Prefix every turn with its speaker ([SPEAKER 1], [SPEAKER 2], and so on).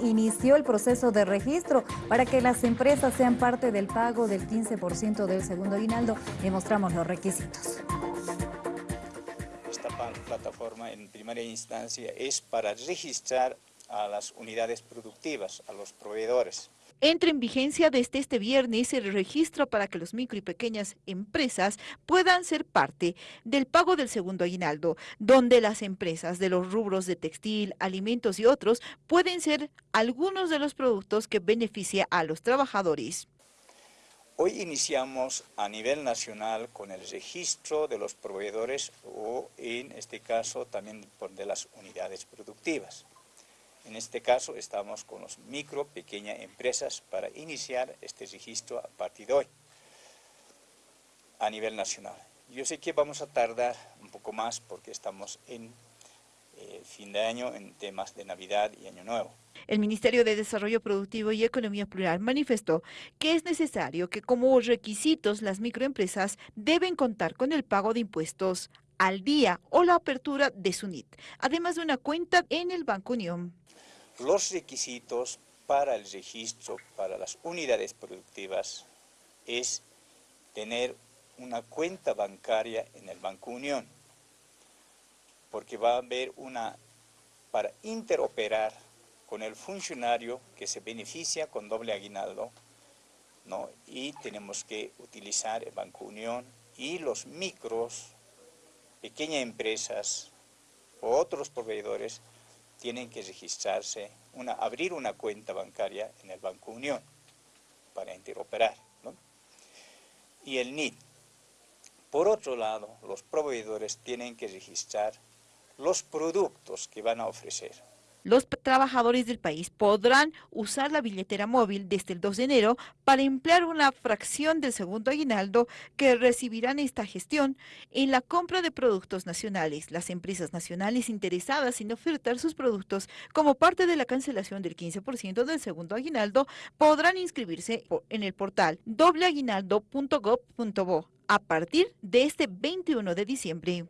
[SPEAKER 1] inició el proceso de registro para que las empresas sean parte del pago del 15% del segundo aguinaldo y mostramos los requisitos.
[SPEAKER 2] Esta plataforma en primera instancia es para registrar a las unidades productivas, a los proveedores.
[SPEAKER 3] Entra en vigencia desde este viernes el registro para que los micro y pequeñas empresas puedan ser parte del pago del segundo aguinaldo, donde las empresas de los rubros de textil, alimentos y otros pueden ser algunos de los productos que beneficia a los trabajadores.
[SPEAKER 2] Hoy iniciamos a nivel nacional con el registro de los proveedores o en este caso también de las unidades productivas. En este caso estamos con los micro, pequeñas empresas para iniciar este registro a partir de hoy a nivel nacional. Yo sé que vamos a tardar un poco más porque estamos en eh, fin de año en temas de Navidad y Año Nuevo.
[SPEAKER 3] El Ministerio de Desarrollo Productivo y Economía Plural manifestó que es necesario que como requisitos las microempresas deben contar con el pago de impuestos al día o la apertura de su NIT, además de una cuenta en el Banco Unión.
[SPEAKER 2] Los requisitos para el registro para las unidades productivas es tener una cuenta bancaria en el Banco Unión, porque va a haber una, para interoperar con el funcionario que se beneficia con doble aguinaldo, ¿no? y tenemos que utilizar el Banco Unión y los micros, pequeñas empresas o otros proveedores tienen que registrarse, abrir una cuenta bancaria en el Banco Unión para interoperar. Y el NIT. Por otro lado, los proveedores tienen que registrar los productos que van a ofrecer
[SPEAKER 3] los trabajadores del país podrán usar la billetera móvil desde el 2 de enero para emplear una fracción del segundo aguinaldo que recibirán esta gestión en la compra de productos nacionales. Las empresas nacionales interesadas en ofertar sus productos como parte de la cancelación del 15% del segundo aguinaldo podrán inscribirse en el portal dobleaguinaldo.gov.bo a partir de este 21 de diciembre.